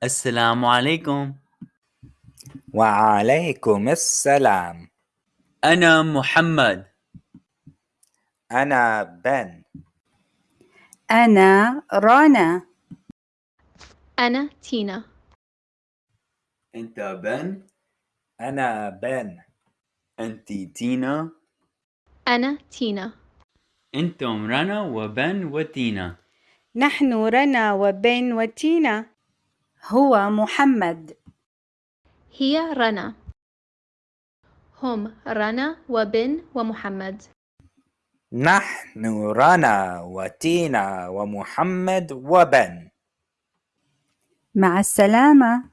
السلام عليكم. وعليكم السلام. أنا محمد. أنا بن. أنا رنا أنا تينا. أنت بن. أنا بن. أنت تينا. أنا تينا. أنتم رنا وبن وتينا. نحن رنا وبن وتينا. هو محمد. هي رنا. هم رنا وبن ومحمد. نحن رنا وتينا ومحمد وبن. مع السلامة.